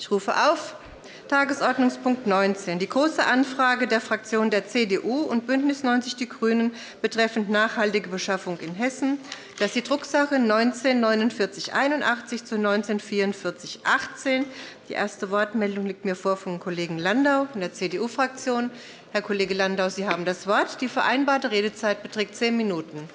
Ich rufe auf Tagesordnungspunkt 19, die Große Anfrage der Fraktionen der CDU und BÜNDNIS 90 die GRÜNEN betreffend nachhaltige Beschaffung in Hessen. Das ist die Drucksache 19 4981 zu 19 44 18. Die erste Wortmeldung liegt mir vor vom Kollegen Landau von der CDU-Fraktion. Herr Kollege Landau, Sie haben das Wort. Die vereinbarte Redezeit beträgt zehn Minuten.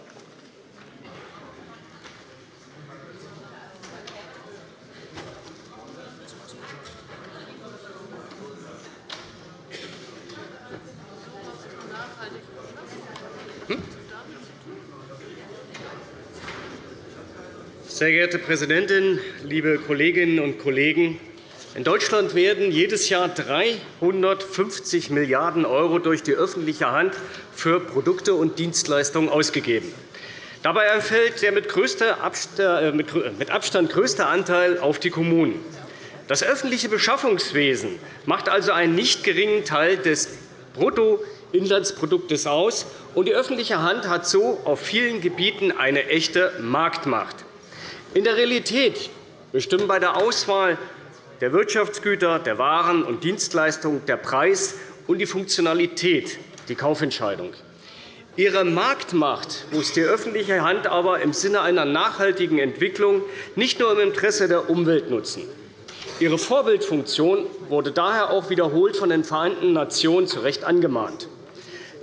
Sehr geehrte Präsidentin, liebe Kolleginnen und Kollegen! In Deutschland werden jedes Jahr 350 Milliarden € durch die öffentliche Hand für Produkte und Dienstleistungen ausgegeben. Dabei erfällt der äh, mit Abstand größte Anteil auf die Kommunen. Das öffentliche Beschaffungswesen macht also einen nicht geringen Teil des Bruttoinlandsproduktes aus, und die öffentliche Hand hat so auf vielen Gebieten eine echte Marktmacht. In der Realität bestimmen bei der Auswahl der Wirtschaftsgüter, der Waren und Dienstleistungen der Preis und die Funktionalität die Kaufentscheidung. Ihre Marktmacht muss die öffentliche Hand aber im Sinne einer nachhaltigen Entwicklung nicht nur im Interesse der Umwelt nutzen. Ihre Vorbildfunktion wurde daher auch wiederholt von den Vereinten Nationen zu Recht angemahnt.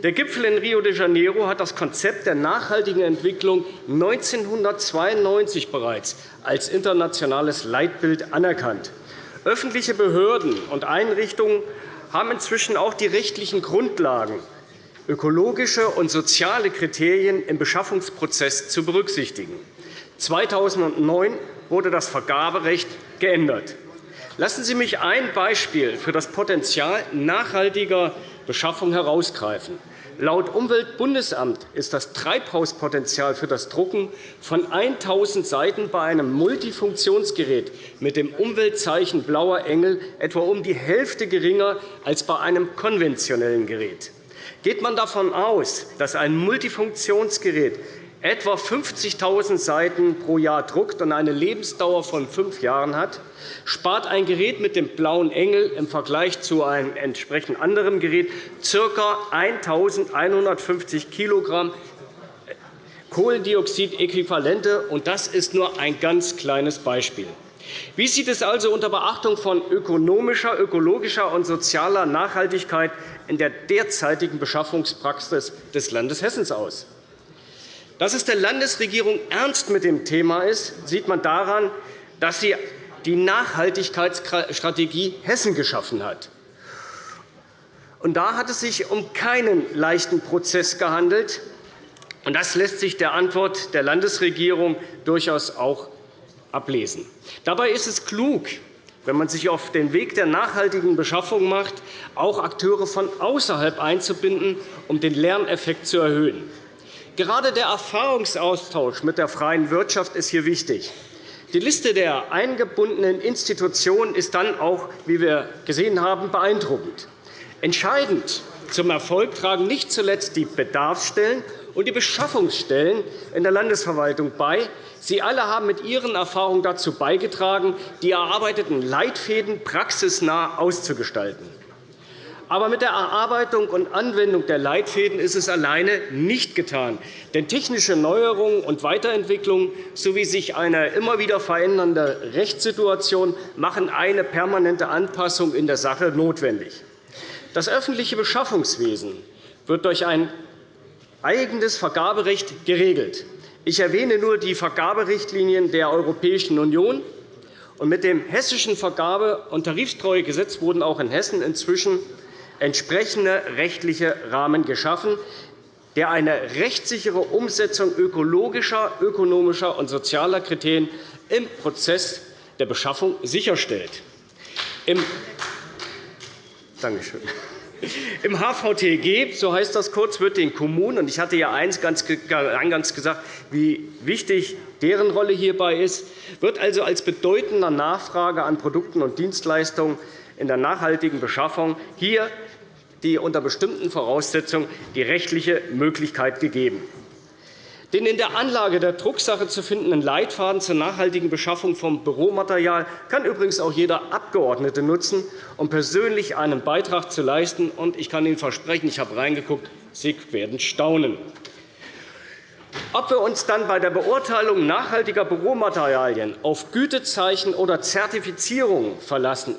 Der Gipfel in Rio de Janeiro hat das Konzept der nachhaltigen Entwicklung 1992 bereits als internationales Leitbild anerkannt. Öffentliche Behörden und Einrichtungen haben inzwischen auch die rechtlichen Grundlagen, ökologische und soziale Kriterien im Beschaffungsprozess zu berücksichtigen. 2009 wurde das Vergaberecht geändert. Lassen Sie mich ein Beispiel für das Potenzial nachhaltiger Beschaffung herausgreifen. Laut Umweltbundesamt ist das Treibhauspotenzial für das Drucken von 1.000 Seiten bei einem Multifunktionsgerät mit dem Umweltzeichen Blauer Engel etwa um die Hälfte geringer als bei einem konventionellen Gerät. Geht man davon aus, dass ein Multifunktionsgerät etwa 50.000 Seiten pro Jahr druckt und eine Lebensdauer von fünf Jahren hat, spart ein Gerät mit dem blauen Engel im Vergleich zu einem entsprechend anderen Gerät ca. 1.150 kg Kohlendioxidäquivalente. Das ist nur ein ganz kleines Beispiel. Wie sieht es also unter Beachtung von ökonomischer, ökologischer und sozialer Nachhaltigkeit in der derzeitigen Beschaffungspraxis des Landes Hessen aus? Dass es der Landesregierung ernst mit dem Thema ist, sieht man daran, dass sie die Nachhaltigkeitsstrategie Hessen geschaffen hat. Und da hat es sich um keinen leichten Prozess gehandelt. Und das lässt sich der Antwort der Landesregierung durchaus auch ablesen. Dabei ist es klug, wenn man sich auf den Weg der nachhaltigen Beschaffung macht, auch Akteure von außerhalb einzubinden, um den Lerneffekt zu erhöhen. Gerade der Erfahrungsaustausch mit der freien Wirtschaft ist hier wichtig. Die Liste der eingebundenen Institutionen ist dann auch, wie wir gesehen haben, beeindruckend. Entscheidend zum Erfolg tragen nicht zuletzt die Bedarfsstellen und die Beschaffungsstellen in der Landesverwaltung bei. Sie alle haben mit ihren Erfahrungen dazu beigetragen, die erarbeiteten Leitfäden praxisnah auszugestalten. Aber mit der Erarbeitung und Anwendung der Leitfäden ist es alleine nicht getan. Denn technische Neuerungen und Weiterentwicklungen sowie sich eine immer wieder verändernde Rechtssituation machen eine permanente Anpassung in der Sache notwendig. Das öffentliche Beschaffungswesen wird durch ein eigenes Vergaberecht geregelt. Ich erwähne nur die Vergaberichtlinien der Europäischen Union. Mit dem Hessischen Vergabe- und Tarifstreuegesetz wurden auch in Hessen inzwischen entsprechende rechtliche Rahmen geschaffen, der eine rechtssichere Umsetzung ökologischer, ökonomischer und sozialer Kriterien im Prozess der Beschaffung sicherstellt. Im Dankeschön. Im HVTG, so heißt das kurz, wird den Kommunen, und ich hatte ja eingangs gesagt, wie wichtig deren Rolle hierbei ist, wird also als bedeutender Nachfrage an Produkten und Dienstleistungen in der nachhaltigen Beschaffung hier die unter bestimmten Voraussetzungen die rechtliche Möglichkeit gegeben. Den in der Anlage der Drucksache zu findenden Leitfaden zur nachhaltigen Beschaffung von Büromaterial kann übrigens auch jeder Abgeordnete nutzen, um persönlich einen Beitrag zu leisten. Ich kann Ihnen versprechen, ich habe reingeguckt, Sie werden staunen. Ob wir uns dann bei der Beurteilung nachhaltiger Büromaterialien auf Gütezeichen oder Zertifizierung verlassen,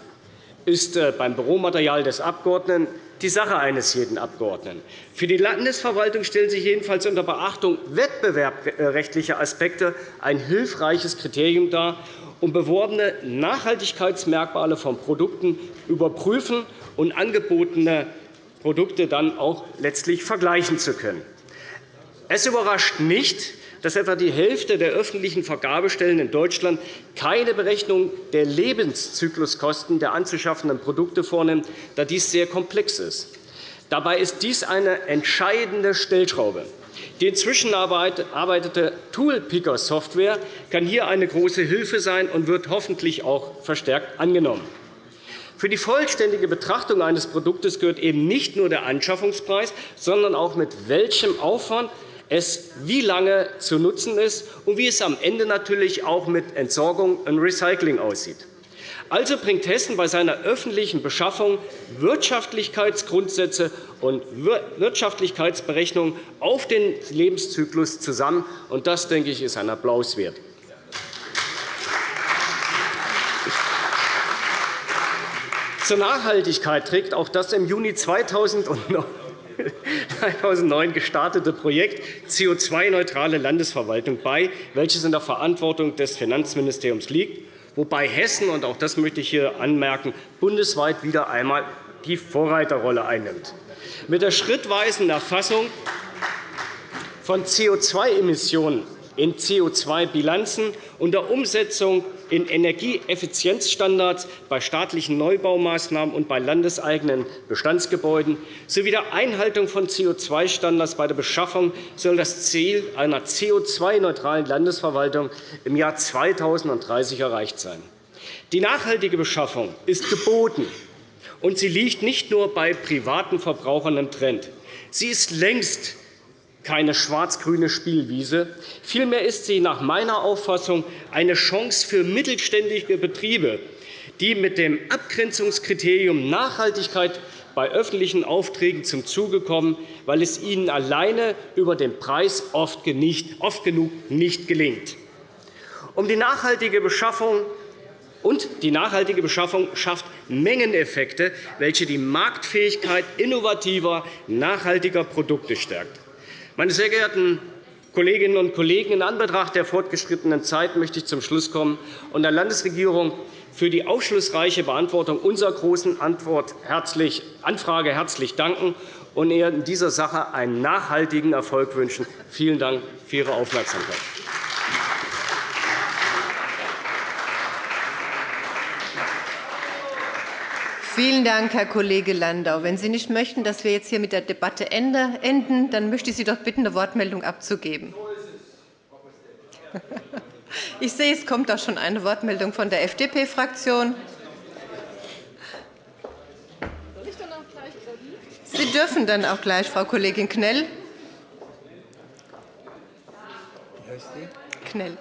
ist äh, beim Büromaterial des Abgeordneten die Sache eines jeden Abgeordneten. Für die Landesverwaltung stellen sich jedenfalls unter Beachtung wettbewerbsrechtlicher Aspekte ein hilfreiches Kriterium dar, um beworbene Nachhaltigkeitsmerkmale von Produkten überprüfen und angebotene Produkte dann auch letztlich vergleichen zu können. Es überrascht nicht, dass etwa die Hälfte der öffentlichen Vergabestellen in Deutschland keine Berechnung der Lebenszykluskosten der anzuschaffenden Produkte vornimmt, da dies sehr komplex ist. Dabei ist dies eine entscheidende Stellschraube. Die inzwischen arbeitete Toolpicker-Software kann hier eine große Hilfe sein und wird hoffentlich auch verstärkt angenommen. Für die vollständige Betrachtung eines Produktes gehört eben nicht nur der Anschaffungspreis, sondern auch mit welchem Aufwand es wie lange zu nutzen ist und wie es am Ende natürlich auch mit Entsorgung und Recycling aussieht. Also bringt Hessen bei seiner öffentlichen Beschaffung Wirtschaftlichkeitsgrundsätze und Wirtschaftlichkeitsberechnungen auf den Lebenszyklus zusammen. Und das, denke ich, ist ein Applaus wert. Zur Nachhaltigkeit trägt auch das im Juni 2009 2009 gestartete Projekt CO2-neutrale Landesverwaltung bei, welches in der Verantwortung des Finanzministeriums liegt, wobei Hessen, und auch das möchte ich hier anmerken, bundesweit wieder einmal die Vorreiterrolle einnimmt. Mit der schrittweisen Erfassung von CO2-Emissionen in CO2-Bilanzen und der Umsetzung in Energieeffizienzstandards bei staatlichen Neubaumaßnahmen und bei landeseigenen Bestandsgebäuden sowie der Einhaltung von CO2-Standards bei der Beschaffung soll das Ziel einer CO2-neutralen Landesverwaltung im Jahr 2030 erreicht sein. Die nachhaltige Beschaffung ist geboten, und sie liegt nicht nur bei privaten Verbrauchern im Trend. Sie ist längst keine schwarz-grüne Spielwiese. Vielmehr ist sie nach meiner Auffassung eine Chance für mittelständische Betriebe, die mit dem Abgrenzungskriterium Nachhaltigkeit bei öffentlichen Aufträgen zum Zuge kommen, weil es ihnen alleine über den Preis oft genug nicht gelingt. Um die nachhaltige Beschaffung und die nachhaltige Beschaffung schafft Mengeneffekte, welche die Marktfähigkeit innovativer, nachhaltiger Produkte stärkt. Meine sehr geehrten Kolleginnen und Kollegen, in Anbetracht der fortgeschrittenen Zeit möchte ich zum Schluss kommen und der Landesregierung für die aufschlussreiche Beantwortung unserer Großen Anfrage herzlich danken und ihr in dieser Sache einen nachhaltigen Erfolg wünschen. Vielen Dank für Ihre Aufmerksamkeit. Vielen Dank, Herr Kollege Landau. Wenn Sie nicht möchten, dass wir jetzt hier mit der Debatte enden, dann möchte ich Sie doch bitten, eine Wortmeldung abzugeben. Ich sehe, es kommt auch schon eine Wortmeldung von der FDP-Fraktion. Sie dürfen dann auch gleich, Frau Kollegin Knell. Knell.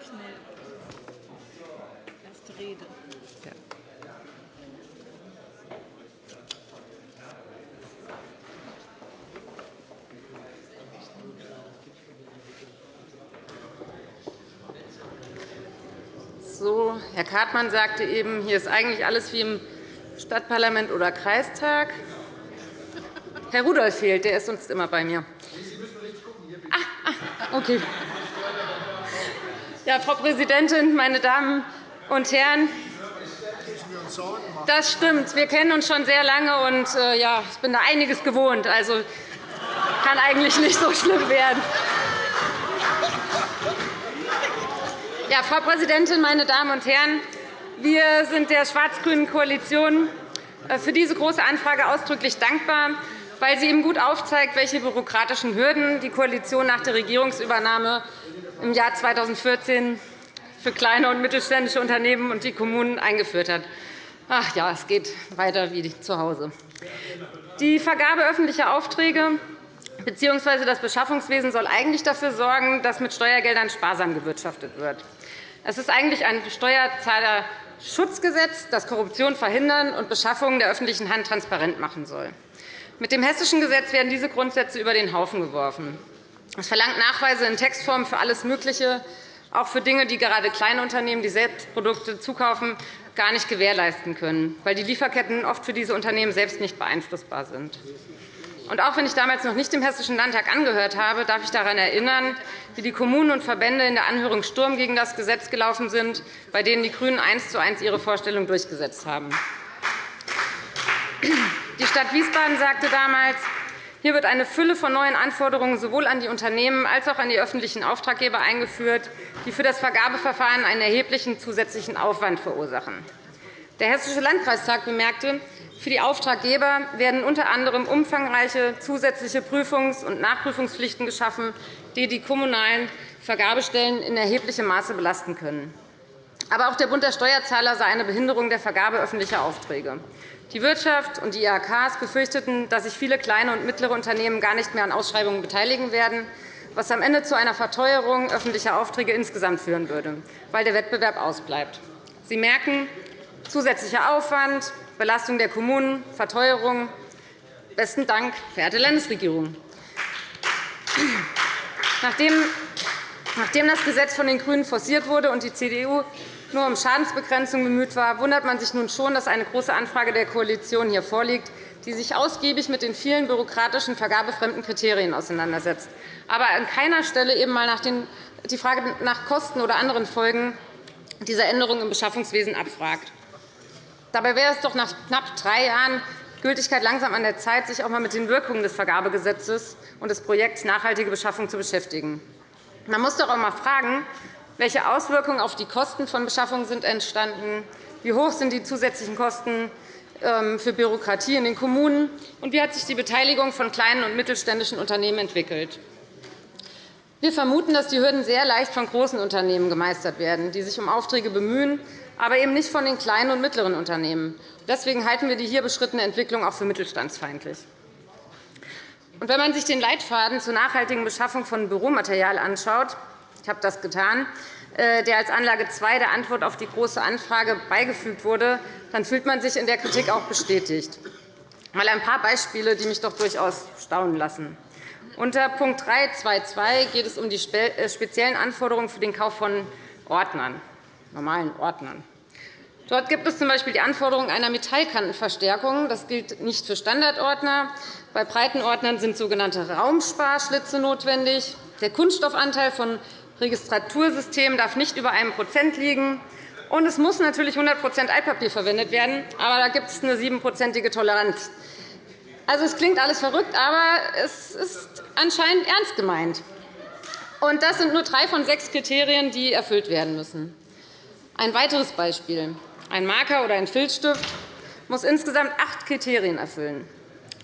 So, Herr Kartmann sagte eben, hier ist eigentlich alles wie im Stadtparlament oder Kreistag. Herr Rudolph fehlt, der ist sonst immer bei mir. Ah, ah, okay. Ja, Frau Präsidentin, meine Damen und Herren! Das stimmt. Wir kennen uns schon sehr lange, und äh, ja, ich bin da einiges gewohnt. Also kann eigentlich nicht so schlimm werden. Ja, Frau Präsidentin, meine Damen und Herren! Wir sind der schwarz-grünen Koalition äh, für diese Große Anfrage ausdrücklich dankbar, weil sie eben gut aufzeigt, welche bürokratischen Hürden die Koalition nach der Regierungsübernahme im Jahr 2014 für kleine und mittelständische Unternehmen und die Kommunen eingeführt hat. Ach ja, es geht weiter wie zu Hause. Die Vergabe öffentlicher Aufträge bzw. das Beschaffungswesen soll eigentlich dafür sorgen, dass mit Steuergeldern sparsam gewirtschaftet wird. Es ist eigentlich ein Steuerzahlerschutzgesetz, das Korruption verhindern und Beschaffungen der öffentlichen Hand transparent machen soll. Mit dem Hessischen Gesetz werden diese Grundsätze über den Haufen geworfen. Es verlangt Nachweise in Textform für alles Mögliche, auch für Dinge, die gerade kleine Unternehmen, die selbst Produkte zukaufen, gar nicht gewährleisten können, weil die Lieferketten oft für diese Unternehmen selbst nicht beeinflussbar sind. Und auch wenn ich damals noch nicht dem Hessischen Landtag angehört habe, darf ich daran erinnern, wie die Kommunen und Verbände in der Anhörung Sturm gegen das Gesetz gelaufen sind, bei denen die GRÜNEN eins zu eins ihre Vorstellung durchgesetzt haben. Die Stadt Wiesbaden sagte damals, hier wird eine Fülle von neuen Anforderungen sowohl an die Unternehmen als auch an die öffentlichen Auftraggeber eingeführt, die für das Vergabeverfahren einen erheblichen zusätzlichen Aufwand verursachen. Der Hessische Landkreistag bemerkte, für die Auftraggeber werden unter anderem umfangreiche zusätzliche Prüfungs- und Nachprüfungspflichten geschaffen, die die kommunalen Vergabestellen in erheblichem Maße belasten können. Aber auch der Bund der Steuerzahler sah eine Behinderung der Vergabe öffentlicher Aufträge. Die Wirtschaft und die IHKs befürchteten, dass sich viele kleine und mittlere Unternehmen gar nicht mehr an Ausschreibungen beteiligen werden, was am Ende zu einer Verteuerung öffentlicher Aufträge insgesamt führen würde, weil der Wettbewerb ausbleibt. Sie merken, zusätzlicher Aufwand, Belastung der Kommunen, Verteuerung. Besten Dank, verehrte Landesregierung. Nachdem das Gesetz von den GRÜNEN forciert wurde und die CDU nur um Schadensbegrenzung bemüht war, wundert man sich nun schon, dass eine Große Anfrage der Koalition hier vorliegt, die sich ausgiebig mit den vielen bürokratischen, vergabefremden Kriterien auseinandersetzt, aber an keiner Stelle eben einmal die Frage nach Kosten oder anderen Folgen dieser Änderungen im Beschaffungswesen abfragt. Dabei wäre es doch nach knapp drei Jahren Gültigkeit langsam an der Zeit, sich auch einmal mit den Wirkungen des Vergabegesetzes und des Projekts Nachhaltige Beschaffung zu beschäftigen. Man muss doch auch einmal fragen, welche Auswirkungen auf die Kosten von Beschaffungen sind entstanden? Wie hoch sind die zusätzlichen Kosten ähm, für Bürokratie in den Kommunen? Und wie hat sich die Beteiligung von kleinen und mittelständischen Unternehmen entwickelt? Wir vermuten, dass die Hürden sehr leicht von großen Unternehmen gemeistert werden, die sich um Aufträge bemühen, aber eben nicht von den kleinen und mittleren Unternehmen. Deswegen halten wir die hier beschrittene Entwicklung auch für mittelstandsfeindlich. wenn man sich den Leitfaden zur nachhaltigen Beschaffung von Büromaterial anschaut, ich habe das getan, äh, der als Anlage 2 der Antwort auf die Große Anfrage beigefügt wurde, dann fühlt man sich in der Kritik auch bestätigt. Mal ein paar Beispiele, die mich doch durchaus staunen lassen. Unter Punkt 3.2.2 geht es um die äh, speziellen Anforderungen für den Kauf von Ordnern, normalen Ordnern. Dort gibt es z. B. die Anforderung einer Metallkantenverstärkung. Das gilt nicht für Standardordner. Bei Breitenordnern sind sogenannte Raumsparschlitze notwendig. Der Kunststoffanteil von Registratursystemen darf nicht über 1% liegen. Und es muss natürlich 100% Altpapier verwendet werden, aber da gibt es eine siebenprozentige Toleranz. Also, es klingt alles verrückt, aber es ist anscheinend ernst gemeint. Und das sind nur drei von sechs Kriterien, die erfüllt werden müssen. Ein weiteres Beispiel. Ein Marker oder ein Filzstift muss insgesamt acht Kriterien erfüllen.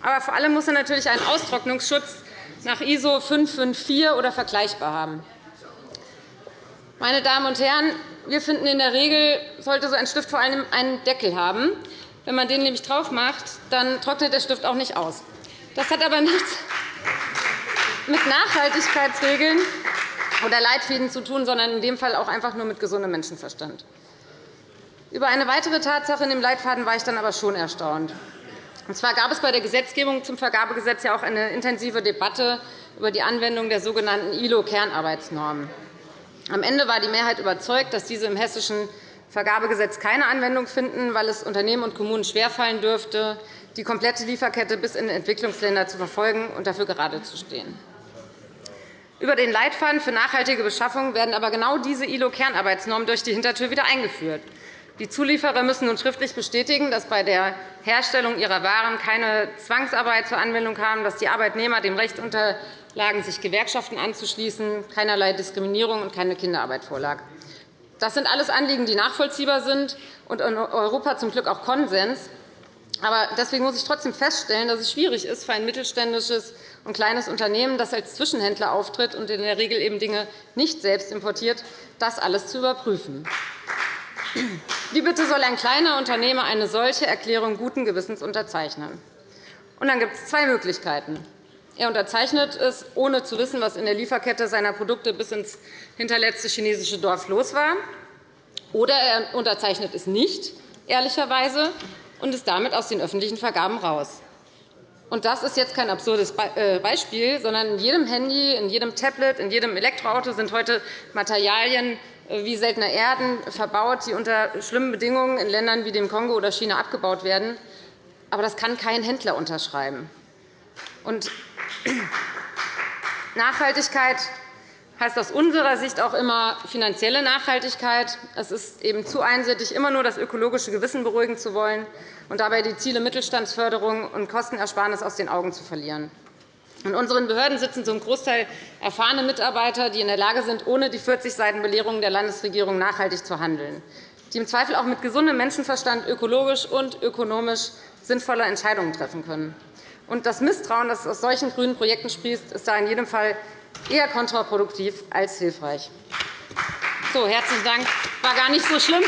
Aber vor allem muss er natürlich einen Austrocknungsschutz nach ISO 554 oder vergleichbar haben. Meine Damen und Herren, wir finden, in der Regel sollte so ein Stift vor allem einen Deckel haben. Wenn man den nämlich drauf macht, dann trocknet der Stift auch nicht aus. Das hat aber nichts mit Nachhaltigkeitsregeln oder Leitfäden zu tun, sondern in dem Fall auch einfach nur mit gesundem Menschenverstand. Über eine weitere Tatsache in dem Leitfaden war ich dann aber schon erstaunt. Und zwar gab es bei der Gesetzgebung zum Vergabegesetz ja auch eine intensive Debatte über die Anwendung der sogenannten ILO-Kernarbeitsnormen. Am Ende war die Mehrheit überzeugt, dass diese im hessischen Vergabegesetz keine Anwendung finden, weil es Unternehmen und Kommunen schwerfallen dürfte, die komplette Lieferkette bis in Entwicklungsländer zu verfolgen und dafür gerade zu stehen. Über den Leitfaden für nachhaltige Beschaffung werden aber genau diese ILO-Kernarbeitsnormen durch die Hintertür wieder eingeführt. Die Zulieferer müssen nun schriftlich bestätigen, dass bei der Herstellung ihrer Waren keine Zwangsarbeit zur Anwendung kam, dass die Arbeitnehmer dem Recht unterlagen, sich Gewerkschaften anzuschließen, keinerlei Diskriminierung und keine Kinderarbeit vorlag. Das sind alles Anliegen, die nachvollziehbar sind und in Europa zum Glück auch Konsens. Aber deswegen muss ich trotzdem feststellen, dass es schwierig ist für ein mittelständisches und kleines Unternehmen, das als Zwischenhändler auftritt und in der Regel eben Dinge nicht selbst importiert, das alles zu überprüfen. Wie bitte soll ein kleiner Unternehmer eine solche Erklärung guten Gewissens unterzeichnen? Und dann gibt es zwei Möglichkeiten. Er unterzeichnet es, ohne zu wissen, was in der Lieferkette seiner Produkte bis ins hinterletzte chinesische Dorf los war. Oder er unterzeichnet es nicht, ehrlicherweise, und ist damit aus den öffentlichen Vergaben raus. Und das ist jetzt kein absurdes äh, Beispiel, sondern in jedem Handy, in jedem Tablet, in jedem Elektroauto sind heute Materialien äh, wie seltene Erden verbaut, die unter schlimmen Bedingungen in Ländern wie dem Kongo oder China abgebaut werden. Aber das kann kein Händler unterschreiben. Nachhaltigkeit heißt aus unserer Sicht auch immer finanzielle Nachhaltigkeit. Es ist eben zu einseitig, immer nur das ökologische Gewissen beruhigen zu wollen und dabei die Ziele Mittelstandsförderung und Kostenersparnis aus den Augen zu verlieren. In unseren Behörden sitzen zum Großteil erfahrene Mitarbeiter, die in der Lage sind, ohne die 40 Seiten Belehrung der Landesregierung nachhaltig zu handeln, die im Zweifel auch mit gesundem Menschenverstand ökologisch und ökonomisch sinnvolle Entscheidungen treffen können. Das Misstrauen, das aus solchen grünen Projekten sprießt, ist da in jedem Fall eher kontraproduktiv als hilfreich. So, herzlichen Dank. War gar nicht so schlimm.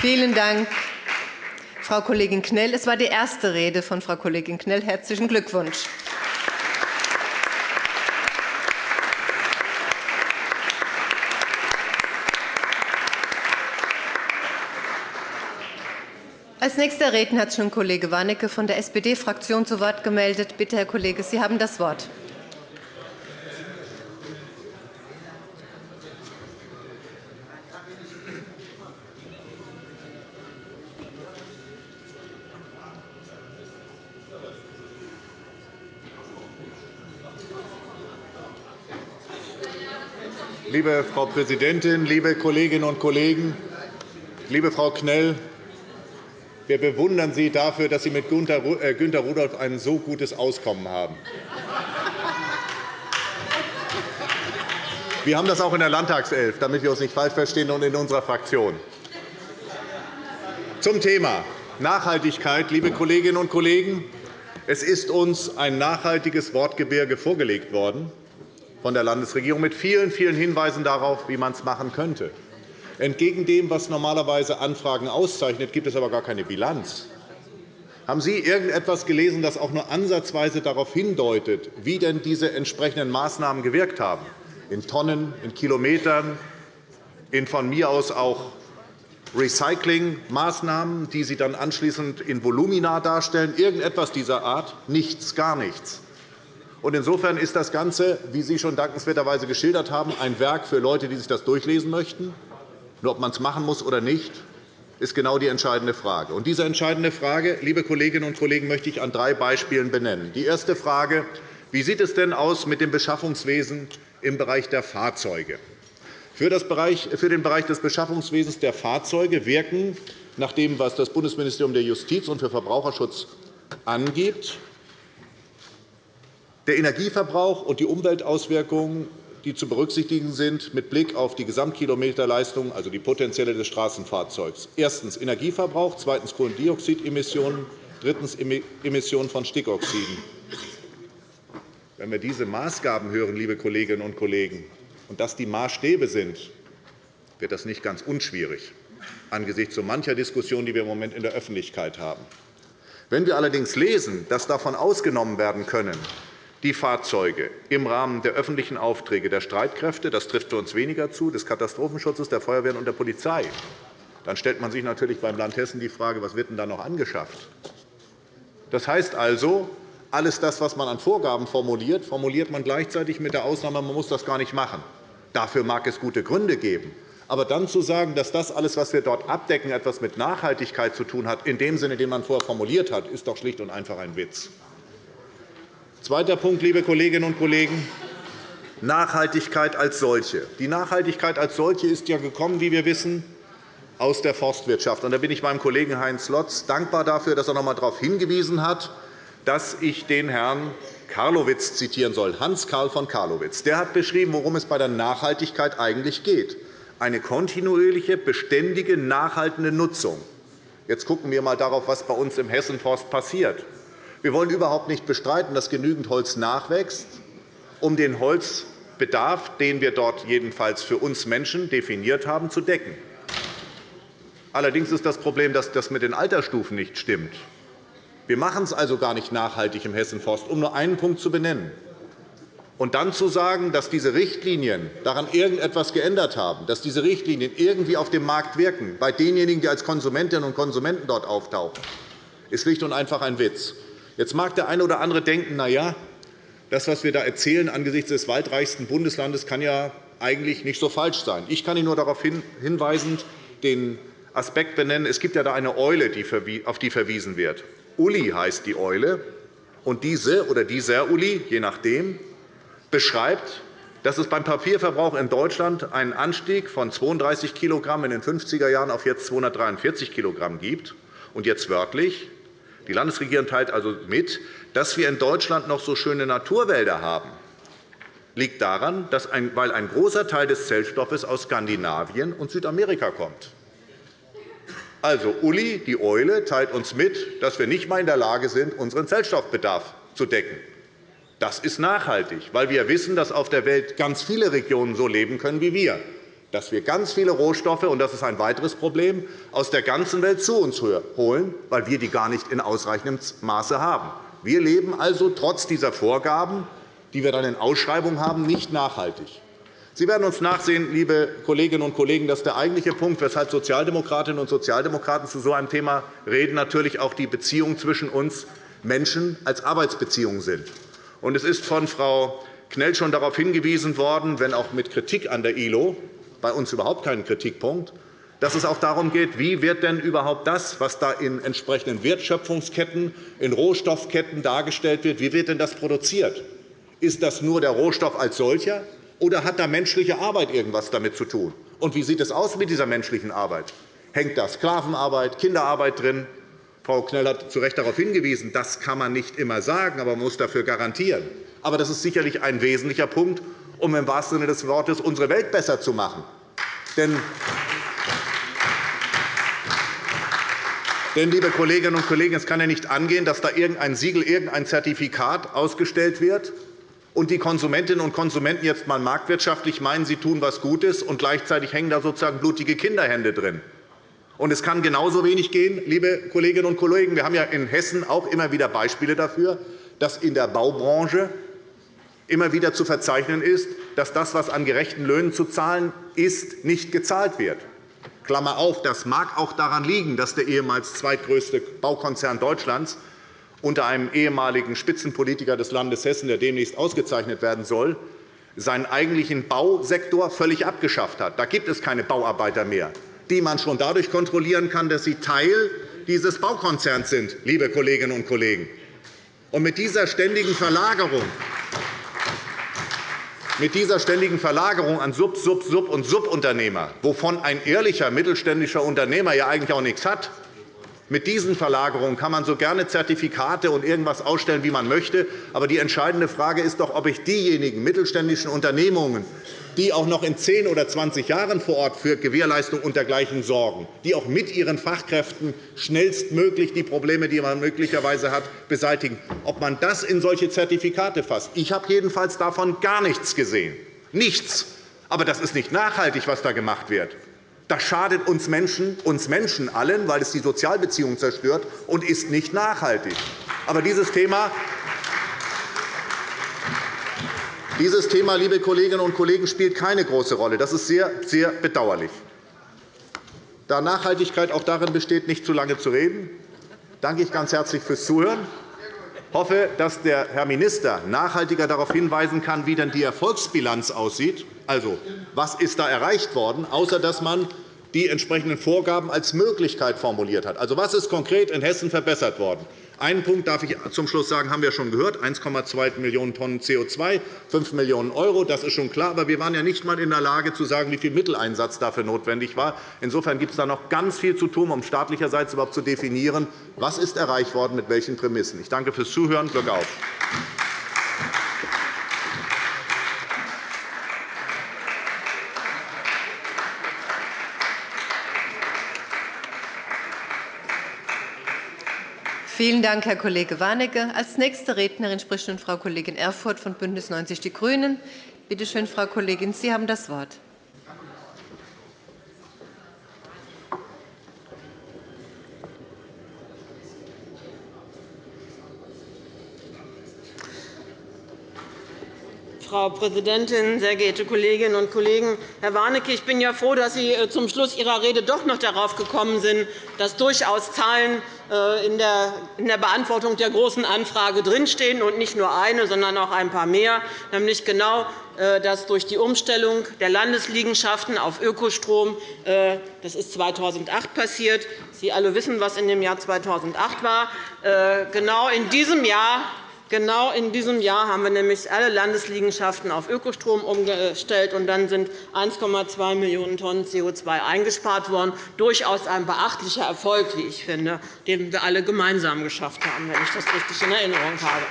Vielen Dank, Frau Kollegin Knell. Es war die erste Rede von Frau Kollegin Knell. Herzlichen Glückwunsch. Als nächster Redner hat sich nun Kollege Warnecke von der SPD-Fraktion zu Wort gemeldet. Bitte, Herr Kollege, Sie haben das Wort. Liebe Frau Präsidentin, liebe Kolleginnen und Kollegen! Liebe Frau Knell, wir bewundern Sie dafür, dass Sie mit äh, Günter Rudolph ein so gutes Auskommen haben. Wir haben das auch in der Landtagself, damit wir uns nicht falsch verstehen, und in unserer Fraktion. Zum Thema Nachhaltigkeit, liebe Kolleginnen und Kollegen. Es ist uns ein nachhaltiges Wortgebirge vorgelegt worden von der Landesregierung mit vielen, vielen Hinweisen darauf, wie man es machen könnte. Entgegen dem, was normalerweise Anfragen auszeichnet, gibt es aber gar keine Bilanz. Haben Sie irgendetwas gelesen, das auch nur ansatzweise darauf hindeutet, wie denn diese entsprechenden Maßnahmen gewirkt haben? In Tonnen, in Kilometern, in von mir aus auch Recyclingmaßnahmen, die Sie dann anschließend in Volumina darstellen, irgendetwas dieser Art? Nichts, gar nichts. Insofern ist das Ganze, wie Sie schon dankenswerterweise geschildert haben, ein Werk für Leute, die sich das durchlesen möchten. Nur ob man es machen muss oder nicht, ist genau die entscheidende Frage. Und diese entscheidende Frage, liebe Kolleginnen und Kollegen, möchte ich an drei Beispielen benennen. Die erste Frage. Wie sieht es denn aus mit dem Beschaffungswesen im Bereich der Fahrzeuge? Für den Bereich des Beschaffungswesens der Fahrzeuge wirken, nach dem, was das Bundesministerium der Justiz und für Verbraucherschutz angibt, der Energieverbrauch und die Umweltauswirkungen die zu berücksichtigen sind mit Blick auf die Gesamtkilometerleistung, also die potenzielle des Straßenfahrzeugs. Erstens Energieverbrauch, zweitens Kohlendioxidemissionen, drittens Emissionen von Stickoxiden. Wenn wir diese Maßgaben hören, liebe Kolleginnen und Kollegen, und das die Maßstäbe sind, wird das nicht ganz unschwierig angesichts so mancher Diskussion, die wir im Moment in der Öffentlichkeit haben. Wenn wir allerdings lesen, dass davon ausgenommen werden können, die Fahrzeuge im Rahmen der öffentlichen Aufträge der Streitkräfte, das trifft für uns weniger zu, des Katastrophenschutzes, der Feuerwehren und der Polizei, dann stellt man sich natürlich beim Land Hessen die Frage, was wird denn da noch angeschafft? Das heißt also, alles das, was man an Vorgaben formuliert, formuliert man gleichzeitig mit der Ausnahme, man muss das gar nicht machen. Dafür mag es gute Gründe geben. Aber dann zu sagen, dass das alles, was wir dort abdecken, etwas mit Nachhaltigkeit zu tun hat, in dem Sinne, den man vorher formuliert hat, ist doch schlicht und einfach ein Witz. Zweiter Punkt, liebe Kolleginnen und Kollegen, Nachhaltigkeit als solche. Die Nachhaltigkeit als solche ist ja gekommen, wie wir wissen, aus der Forstwirtschaft. Da bin ich meinem Kollegen Heinz Lotz dankbar dafür, dass er noch einmal darauf hingewiesen hat, dass ich den Herrn Karlowitz zitieren soll, Hans-Karl von Karlowitz. Der hat beschrieben, worum es bei der Nachhaltigkeit eigentlich geht. Eine kontinuierliche, beständige, nachhaltende Nutzung. Jetzt schauen wir einmal darauf, was bei uns im Hessenforst passiert. Wir wollen überhaupt nicht bestreiten, dass genügend Holz nachwächst, um den Holzbedarf, den wir dort jedenfalls für uns Menschen definiert haben, zu decken. Allerdings ist das Problem, dass das mit den Altersstufen nicht stimmt. Wir machen es also gar nicht nachhaltig im Hessenforst, um nur einen Punkt zu benennen. Und dann zu sagen, dass diese Richtlinien daran irgendetwas geändert haben, dass diese Richtlinien irgendwie auf dem Markt wirken, bei denjenigen, die als Konsumentinnen und Konsumenten dort auftauchen, ist schlicht und einfach ein Witz. Jetzt mag der eine oder andere denken, na ja, das, was wir da erzählen angesichts des waldreichsten Bundeslandes, kann ja eigentlich nicht so falsch sein. Ich kann Ihnen nur darauf hinweisen, den Aspekt benennen. Es gibt ja da eine Eule, auf die verwiesen wird. Uli heißt die Eule. Und diese oder dieser Uli, je nachdem, beschreibt, dass es beim Papierverbrauch in Deutschland einen Anstieg von 32 kg in den 50er Jahren auf jetzt 243 kg gibt. Und jetzt wörtlich. Die Landesregierung teilt also mit, dass wir in Deutschland noch so schöne Naturwälder haben liegt daran, dass ein, weil ein großer Teil des Zellstoffes aus Skandinavien und Südamerika kommt. Also, Uli, die Eule, teilt uns mit, dass wir nicht einmal in der Lage sind, unseren Zellstoffbedarf zu decken. Das ist nachhaltig, weil wir wissen, dass auf der Welt ganz viele Regionen so leben können wie wir, dass wir ganz viele Rohstoffe, und das ist ein weiteres Problem, aus der ganzen Welt zu uns holen, weil wir die gar nicht in ausreichendem Maße haben. Wir leben also trotz dieser Vorgaben, die wir dann in Ausschreibungen haben, nicht nachhaltig. Sie werden uns nachsehen, liebe Kolleginnen und Kollegen, dass der eigentliche Punkt, weshalb Sozialdemokratinnen und Sozialdemokraten zu so einem Thema reden, natürlich auch die Beziehungen zwischen uns Menschen als Arbeitsbeziehungen sind. Es ist von Frau Knell schon darauf hingewiesen worden, wenn auch mit Kritik an der ILO, bei uns überhaupt kein Kritikpunkt, dass es auch darum geht, wie wird denn überhaupt das, was da in entsprechenden Wertschöpfungsketten, in Rohstoffketten dargestellt wird, wie wird denn das produziert? Ist das nur der Rohstoff als solcher, oder hat da menschliche Arbeit irgendwas damit zu tun? Und wie sieht es aus mit dieser menschlichen Arbeit? Hängt da Sklavenarbeit, Kinderarbeit drin? Frau Knell hat zu Recht darauf hingewiesen, das kann man nicht immer sagen, aber man muss dafür garantieren. Aber das ist sicherlich ein wesentlicher Punkt, um im wahrsten Sinne des Wortes unsere Welt besser zu machen. Denn liebe Kolleginnen und Kollegen, es kann ja nicht angehen, dass da irgendein Siegel, irgendein Zertifikat ausgestellt wird und die Konsumentinnen und Konsumenten jetzt einmal marktwirtschaftlich meinen, sie tun etwas Gutes, und gleichzeitig hängen da sozusagen blutige Kinderhände drin. Und es kann genauso wenig gehen, liebe Kolleginnen und Kollegen. Wir haben ja in Hessen auch immer wieder Beispiele dafür, dass in der Baubranche immer wieder zu verzeichnen ist, dass das, was an gerechten Löhnen zu zahlen ist, nicht gezahlt wird. Klammer auf, das mag auch daran liegen, dass der ehemals zweitgrößte Baukonzern Deutschlands unter einem ehemaligen Spitzenpolitiker des Landes Hessen, der demnächst ausgezeichnet werden soll, seinen eigentlichen Bausektor völlig abgeschafft hat. Da gibt es keine Bauarbeiter mehr die man schon dadurch kontrollieren kann, dass sie Teil dieses Baukonzerns sind, liebe Kolleginnen und Kollegen. Und mit dieser ständigen Verlagerung mit dieser ständigen Verlagerung an Sub-, Sub-, Sub- und Subunternehmer, wovon ein ehrlicher mittelständischer Unternehmer ja eigentlich auch nichts hat, mit diesen Verlagerungen kann man so gerne Zertifikate und irgendwas ausstellen, wie man möchte. Aber die entscheidende Frage ist doch, ob ich diejenigen mittelständischen Unternehmungen, die auch noch in 10 oder 20 Jahren vor Ort für Gewährleistung und dergleichen sorgen, die auch mit ihren Fachkräften schnellstmöglich die Probleme, die man möglicherweise hat, beseitigen, ob man das in solche Zertifikate fasst. Ich habe jedenfalls davon gar nichts gesehen. Nichts. Aber das ist nicht nachhaltig, was da gemacht wird. Das schadet uns Menschen, uns Menschen allen, weil es die Sozialbeziehungen zerstört und ist nicht nachhaltig. Aber dieses Thema dieses Thema, liebe Kolleginnen und Kollegen, spielt keine große Rolle. Das ist sehr, sehr bedauerlich. Da Nachhaltigkeit auch darin besteht, nicht zu lange zu reden, danke ich ganz herzlich fürs Zuhören. Ich hoffe, dass der Herr Minister nachhaltiger darauf hinweisen kann, wie denn die Erfolgsbilanz aussieht. Also, was ist da erreicht worden, außer dass man die entsprechenden Vorgaben als Möglichkeit formuliert hat? Also, was ist konkret in Hessen verbessert worden? Einen Punkt darf ich zum Schluss sagen, haben wir schon gehört, 1,2 Millionen Tonnen CO2, 5 Millionen €. Das ist schon klar. Aber wir waren ja nicht einmal in der Lage, zu sagen, wie viel Mitteleinsatz dafür notwendig war. Insofern gibt es da noch ganz viel zu tun, um staatlicherseits überhaupt zu definieren, was ist erreicht worden, mit welchen Prämissen. Ich danke fürs Zuhören. Glück auf. Vielen Dank, Herr Kollege Warnecke. Als nächste Rednerin spricht nun Frau Kollegin Erfurth von BÜNDNIS 90 die GRÜNEN. Bitte schön, Frau Kollegin, Sie haben das Wort. Frau Präsidentin, sehr geehrte Kolleginnen und Kollegen! Herr Warnecke, ich bin ja froh, dass Sie äh, zum Schluss Ihrer Rede doch noch darauf gekommen sind, dass durchaus Zahlen äh, in der Beantwortung der Großen Anfrage drinstehen, und nicht nur eine, sondern auch ein paar mehr, nämlich genau, äh, dass durch die Umstellung der Landesliegenschaften auf Ökostrom, das ist 2008 passiert, Sie alle wissen, was in dem Jahr 2008 war, genau in diesem Jahr Genau in diesem Jahr haben wir nämlich alle Landesliegenschaften auf Ökostrom umgestellt, und dann sind 1,2 Millionen Tonnen CO2 eingespart worden. Durchaus ein beachtlicher Erfolg, wie ich finde, den wir alle gemeinsam geschafft haben, wenn ich das richtig in Erinnerung habe.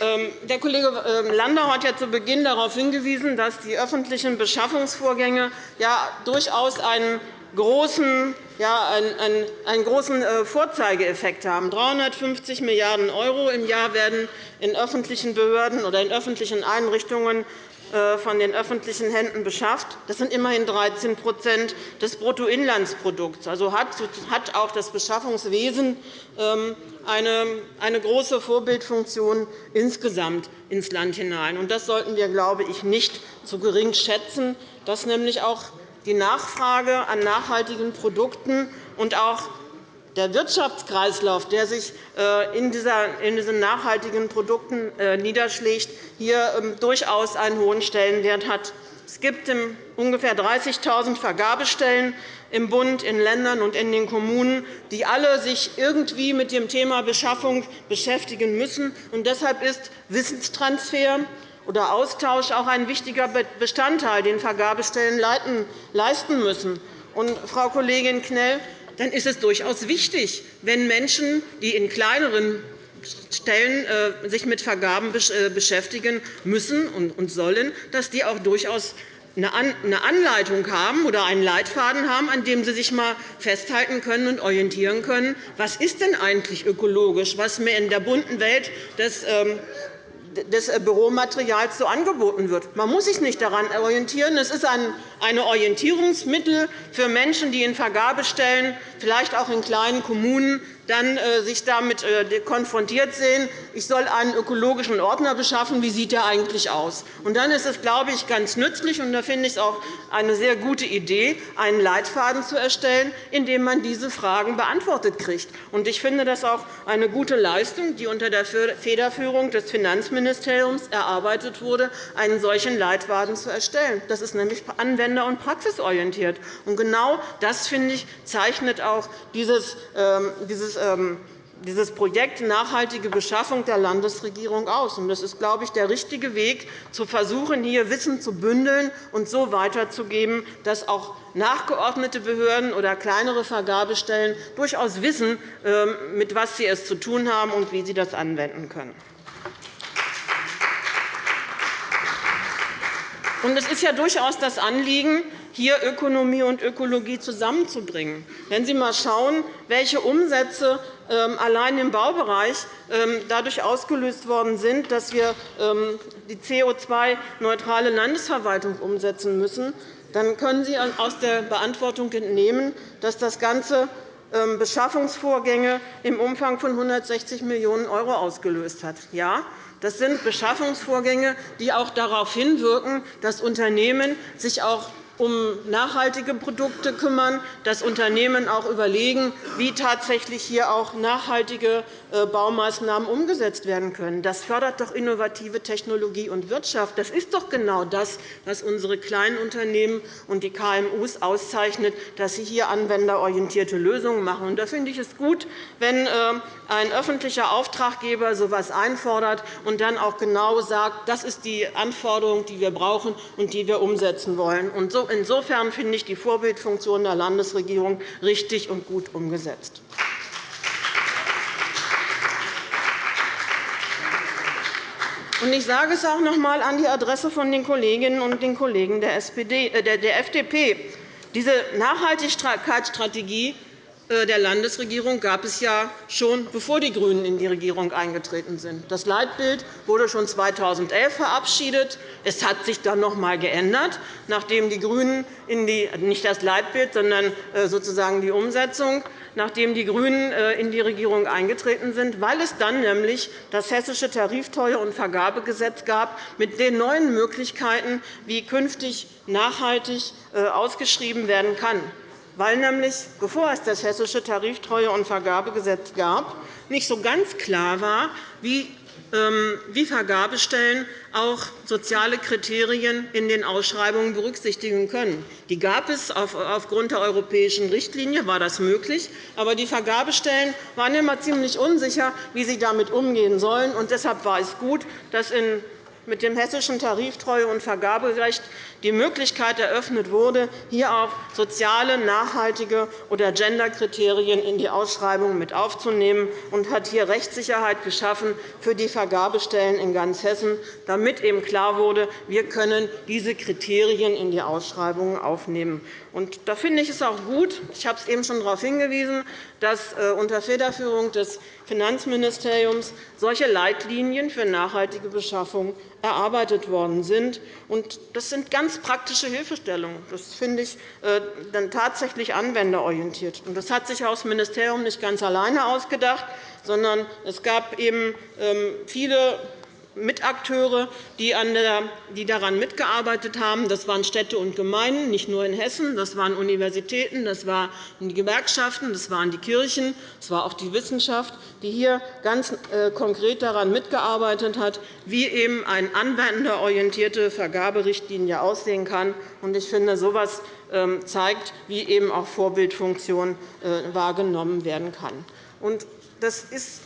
Ähm, der Kollege ähm, Landau hat ja zu Beginn darauf hingewiesen, dass die öffentlichen Beschaffungsvorgänge ja durchaus einen großen, ja, einen, einen großen äh, Vorzeigeeffekt haben. 350 Milliarden € im Jahr werden in öffentlichen Behörden oder in öffentlichen Einrichtungen äh, von den öffentlichen Händen beschafft. Das sind immerhin 13% des Bruttoinlandsprodukts. Also hat auch das Beschaffungswesen ähm, eine große Vorbildfunktion insgesamt ins Land hinein. Das sollten wir, glaube ich, nicht zu gering schätzen, dass nämlich auch die Nachfrage an nachhaltigen Produkten und auch der Wirtschaftskreislauf, der sich äh, in diesen nachhaltigen Produkten äh, niederschlägt, hier ähm, durchaus einen hohen Stellenwert hat. Es gibt ungefähr 30.000 Vergabestellen im Bund, in Ländern und in den Kommunen, die alle sich irgendwie mit dem Thema Beschaffung beschäftigen müssen. deshalb ist Wissenstransfer oder Austausch auch ein wichtiger Bestandteil, den Vergabestellen leisten müssen. Und, Frau Kollegin Knell, dann ist es durchaus wichtig, wenn Menschen, die in kleineren Stellen äh, sich mit Vergaben äh, beschäftigen müssen und sollen, dass die auch durchaus eine Anleitung haben oder einen Leitfaden haben, an dem Sie sich einmal festhalten können und orientieren können, was ist denn eigentlich ökologisch, was mir in der bunten Welt des ähm, des äh, Büromaterials so angeboten wird. Man muss sich nicht daran orientieren. Es ist ein Orientierungsmittel für Menschen, die in Vergabestellen, vielleicht auch in kleinen Kommunen, dann äh, sich damit äh, konfrontiert sehen, ich soll einen ökologischen Ordner beschaffen, wie sieht der eigentlich aus? Und dann ist es, glaube ich, ganz nützlich, und da finde ich es auch eine sehr gute Idee, einen Leitfaden zu erstellen, in dem man diese Fragen beantwortet kriegt. Und ich finde das auch eine gute Leistung, die unter der Federführung des Finanzministeriums erarbeitet wurde, einen solchen Leitfaden zu erstellen. Das ist nämlich anwender- und praxisorientiert. Und genau das, finde ich, zeichnet auch dieses, ähm, dieses ähm, dieses Projekt Nachhaltige Beschaffung der Landesregierung aus. Das ist, glaube ich, der richtige Weg, zu versuchen, hier Wissen zu bündeln und so weiterzugeben, dass auch nachgeordnete Behörden oder kleinere Vergabestellen durchaus wissen, ähm, mit was sie es zu tun haben und wie sie das anwenden können. Es ist ja durchaus das Anliegen, hier Ökonomie und Ökologie zusammenzubringen. Wenn Sie einmal schauen, welche Umsätze ähm, allein im Baubereich ähm, dadurch ausgelöst worden sind, dass wir ähm, die CO2-neutrale Landesverwaltung umsetzen müssen, dann können Sie aus der Beantwortung entnehmen, dass das Ganze Beschaffungsvorgänge im Umfang von 160 Millionen € ausgelöst hat. Ja, das sind Beschaffungsvorgänge, die auch darauf hinwirken, dass Unternehmen sich auch um nachhaltige Produkte kümmern, dass Unternehmen auch überlegen, wie tatsächlich hier auch nachhaltige äh, Baumaßnahmen umgesetzt werden können. Das fördert doch innovative Technologie und Wirtschaft. Das ist doch genau das, was unsere kleinen Unternehmen und die KMU auszeichnet, dass sie hier anwenderorientierte Lösungen machen. Da finde ich es gut, wenn äh, ein öffentlicher Auftraggeber so etwas einfordert und dann auch genau sagt, das ist die Anforderung, die wir brauchen und die wir umsetzen wollen. Und so Insofern finde ich die Vorbildfunktion der Landesregierung richtig und gut umgesetzt. Ich sage es auch noch einmal an die Adresse von den Kolleginnen und den Kollegen der, SPD, äh, FDP. Diese Nachhaltigkeitsstrategie der Landesregierung gab es ja schon, bevor die GRÜNEN in die Regierung eingetreten sind. Das Leitbild wurde schon 2011 verabschiedet. Es hat sich dann noch einmal geändert, nachdem die GRÜNEN in die, nicht das Leitbild, sondern äh, sozusagen die Umsetzung, nachdem die GRÜNEN äh, in die Regierung eingetreten sind, weil es dann nämlich das Hessische Tarifteuer- und Vergabegesetz gab mit den neuen Möglichkeiten, wie künftig nachhaltig ausgeschrieben werden kann weil nämlich, bevor es das Hessische Tariftreue- und Vergabegesetz gab, nicht so ganz klar war, wie ähm, wie Vergabestellen auch soziale Kriterien in den Ausschreibungen berücksichtigen können. Die gab es aufgrund der europäischen Richtlinie, war das möglich. Aber die Vergabestellen waren immer ziemlich unsicher, wie sie damit umgehen sollen. Deshalb war es gut, dass in mit dem Hessischen Tariftreue- und Vergaberecht die Möglichkeit eröffnet wurde, hier auch soziale, nachhaltige oder Genderkriterien in die Ausschreibung mit aufzunehmen und hat hier Rechtssicherheit geschaffen für die Vergabestellen in ganz Hessen, damit eben klar wurde, wir können diese Kriterien in die Ausschreibungen aufnehmen. Und da finde ich es auch gut, ich habe es eben schon darauf hingewiesen, dass äh, unter Federführung des Finanzministeriums solche Leitlinien für nachhaltige Beschaffung erarbeitet worden sind. Das sind ganz praktische Hilfestellungen. Das finde ich äh, dann tatsächlich anwenderorientiert. Das hat sich das Ministerium nicht ganz alleine ausgedacht, sondern es gab eben ähm, viele Mitakteure, die, daran mitgearbeitet haben. Das waren Städte und Gemeinden, nicht nur in Hessen. Das waren Universitäten, das waren die Gewerkschaften, das waren die Kirchen, das war auch die Wissenschaft, die hier ganz äh, konkret daran mitgearbeitet hat, wie eben eine anwenderorientierte Vergaberichtlinie aussehen kann. Ich finde, so etwas ähm, zeigt, wie eben auch Vorbildfunktion äh, wahrgenommen werden kann. Das ist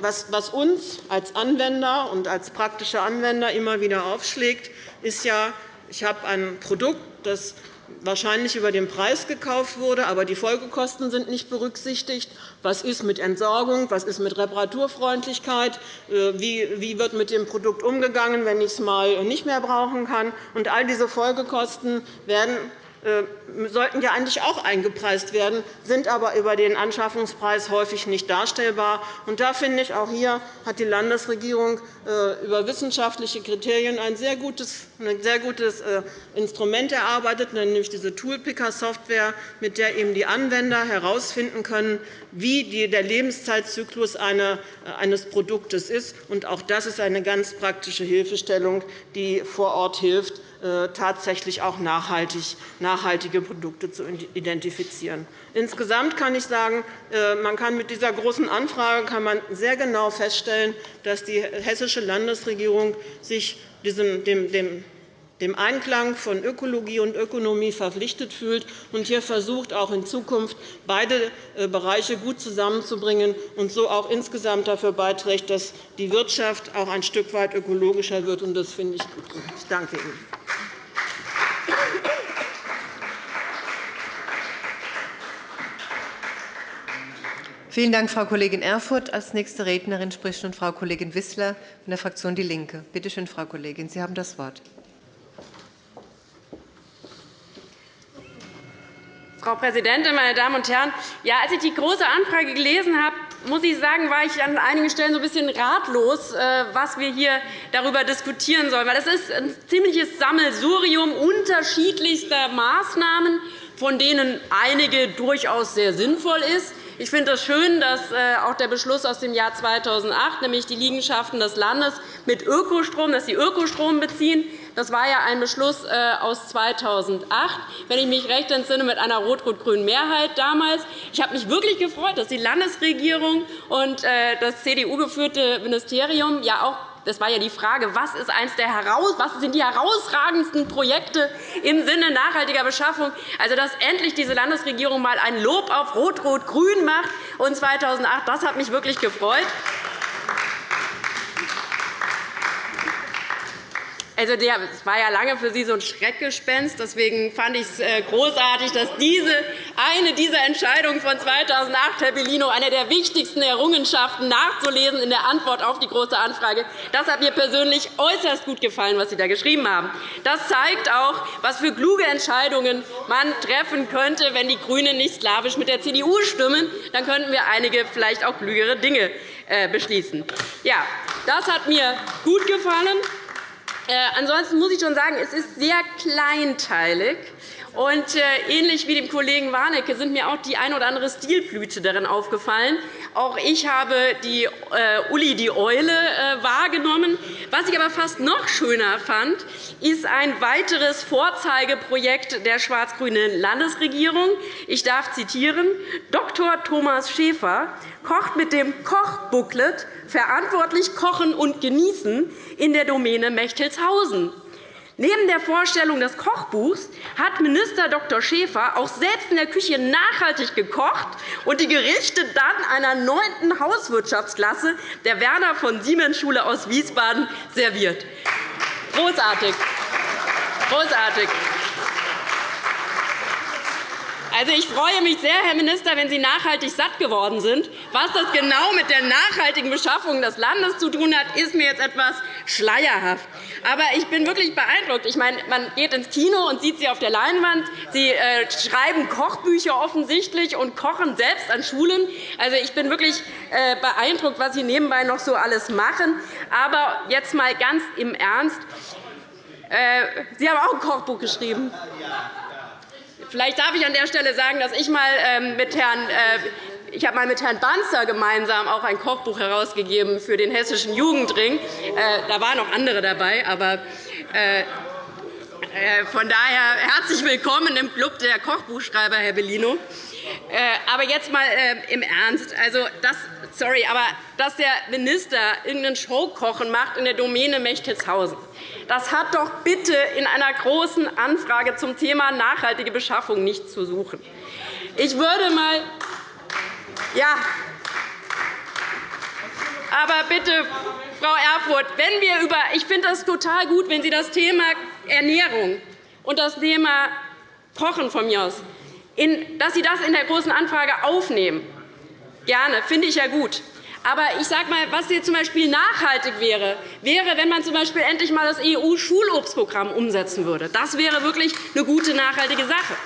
was uns als Anwender und als praktische Anwender immer wieder aufschlägt, ist ja, ich habe ein Produkt, das wahrscheinlich über den Preis gekauft wurde, aber die Folgekosten sind nicht berücksichtigt. Was ist mit Entsorgung? Was ist mit Reparaturfreundlichkeit? Äh, wie wird mit dem Produkt umgegangen, wenn ich es einmal nicht mehr brauchen kann? all diese Folgekosten werden sollten ja eigentlich auch eingepreist werden, sind aber über den Anschaffungspreis häufig nicht darstellbar. Und da finde ich, auch hier hat die Landesregierung äh, über wissenschaftliche Kriterien ein sehr gutes, ein sehr gutes äh, Instrument erarbeitet, nämlich diese Toolpicker-Software, mit der eben die Anwender herausfinden können, wie der Lebenszeitzyklus eines Produktes ist. Und auch das ist eine ganz praktische Hilfestellung, die vor Ort hilft, äh, tatsächlich auch nachhaltige Produkte zu identifizieren. Insgesamt kann ich sagen, äh, man kann mit dieser großen Anfrage kann man sehr genau feststellen, dass die Hessische Landesregierung sich dem dem Einklang von Ökologie und Ökonomie verpflichtet fühlt und hier versucht, auch in Zukunft beide äh, Bereiche gut zusammenzubringen und so auch insgesamt dafür beiträgt, dass die Wirtschaft auch ein Stück weit ökologischer wird. Das finde ich gut. Ich danke Ihnen. Vielen Dank, Frau Kollegin Erfurth. Als nächste Rednerin spricht nun Frau Kollegin Wissler von der Fraktion DIE LINKE. Bitte schön, Frau Kollegin, Sie haben das Wort. Frau Präsidentin, meine Damen und Herren! Ja, als ich die Große Anfrage gelesen habe, muss ich sagen, war ich an einigen Stellen so ein bisschen ratlos, äh, was wir hier darüber diskutieren sollen. Es ist ein ziemliches Sammelsurium unterschiedlichster Maßnahmen, von denen einige durchaus sehr sinnvoll sind. Ich finde es schön, dass äh, auch der Beschluss aus dem Jahr 2008, nämlich die Liegenschaften des Landes mit Ökostrom, dass sie Ökostrom beziehen, das war ja ein Beschluss äh, aus 2008, wenn ich mich recht entsinne, mit einer rot-rot-grünen Mehrheit damals. Ich habe mich wirklich gefreut, dass die Landesregierung und äh, das CDU-geführte Ministerium ja auch das war ja die Frage, was, ist eins der heraus, was sind die herausragendsten Projekte im Sinne nachhaltiger Beschaffung? Also, dass endlich diese Landesregierung einmal ein Lob auf Rot-Rot-Grün macht und 2008, das hat mich wirklich gefreut. Also es war ja lange für Sie so ein Schreckgespenst. Deswegen fand ich es äh, großartig, dass diese, eine dieser Entscheidungen von 2008, Herr Bellino, eine der wichtigsten Errungenschaften nachzulesen in der Antwort auf die Große Anfrage, das hat mir persönlich äußerst gut gefallen, was Sie da geschrieben haben. Das zeigt auch, was für kluge Entscheidungen man treffen könnte, wenn die GRÜNEN nicht slawisch mit der CDU stimmen. Dann könnten wir einige vielleicht auch klügere Dinge äh, beschließen. Ja, das hat mir gut gefallen. Äh, ansonsten muss ich schon sagen, es ist sehr kleinteilig. Und äh, ähnlich wie dem Kollegen Warnecke sind mir auch die ein oder andere Stilblüte darin aufgefallen. Auch ich habe die äh, Uli die Eule äh, wahrgenommen. Was ich aber fast noch schöner fand, ist ein weiteres Vorzeigeprojekt der schwarz-grünen Landesregierung. Ich darf zitieren. Dr. Thomas Schäfer kocht mit dem Kochbooklet Verantwortlich kochen und genießen in der Domäne Mechtelshausen. Neben der Vorstellung des Kochbuchs hat Minister Dr. Schäfer auch selbst in der Küche nachhaltig gekocht und die Gerichte dann einer neunten Hauswirtschaftsklasse der Werner von Siemens Schule aus Wiesbaden serviert. Großartig. Großartig. Also, ich freue mich sehr, Herr Minister, wenn Sie nachhaltig satt geworden sind. Was das genau mit der nachhaltigen Beschaffung des Landes zu tun hat, ist mir jetzt etwas schleierhaft. Aber ich bin wirklich beeindruckt. Ich meine, man geht ins Kino und sieht Sie auf der Leinwand. Sie äh, schreiben Kochbücher offensichtlich und kochen selbst an Schulen. Also, ich bin wirklich äh, beeindruckt, was Sie nebenbei noch so alles machen. Aber jetzt einmal ganz im Ernst. Äh, Sie haben auch ein Kochbuch geschrieben. Vielleicht darf ich an der Stelle sagen, dass ich mal ähm, mit Herrn äh, ich habe mal mit Herrn Banzer gemeinsam auch ein Kochbuch herausgegeben für den Hessischen Jugendring. Äh, da waren noch andere dabei, aber äh, von daher herzlich willkommen im Club der Kochbuchschreiber, Herr Bellino. Aber jetzt einmal im Ernst. Also, das, sorry, aber dass der Minister irgendein Showkochen macht in der Domäne Mechtelshausen, das hat doch bitte in einer Großen Anfrage zum Thema nachhaltige Beschaffung nichts zu suchen. Ich würde mal ja, aber bitte, Frau Erfurth, wenn wir über ich finde das total gut, wenn Sie das Thema Ernährung und das Thema Kochen von mir aus, dass Sie das in der Großen Anfrage aufnehmen. Gerne, finde ich ja gut. Aber ich sage mal, was hier z. B. nachhaltig wäre, wäre, wenn man z. B. endlich einmal das EU-Schulobstprogramm umsetzen würde. Das wäre wirklich eine gute, nachhaltige Sache.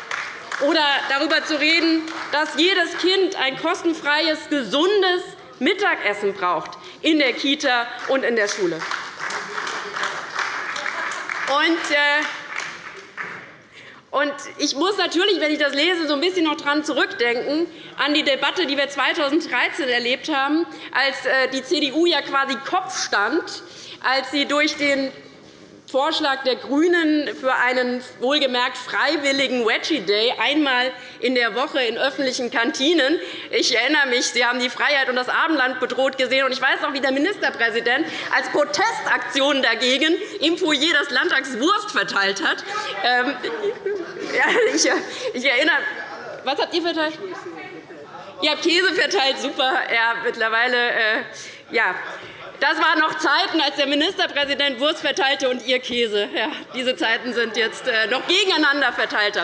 Oder darüber zu reden, dass jedes Kind ein kostenfreies, gesundes Mittagessen braucht in der Kita und in der Schule. Und, äh, und ich muss natürlich, wenn ich das lese, so ein bisschen noch daran zurückdenken, an die Debatte, die wir 2013 erlebt haben, als äh, die CDU ja quasi Kopf stand, als sie durch den Vorschlag der GRÜNEN für einen wohlgemerkt freiwilligen Veggie Day einmal in der Woche in öffentlichen Kantinen. Ich erinnere mich, Sie haben die Freiheit und das Abendland bedroht gesehen. Ich weiß auch, wie der Ministerpräsident als Protestaktion dagegen im Foyer des Landtags Wurst verteilt hat. Ähm, ich erinnere was habt ihr verteilt? Ihr habt Käse verteilt, super. Ja, mittlerweile, äh, ja, das waren noch Zeiten, als der Ministerpräsident Wurst verteilte und ihr Käse. Ja, diese Zeiten sind jetzt äh, noch gegeneinander verteilt.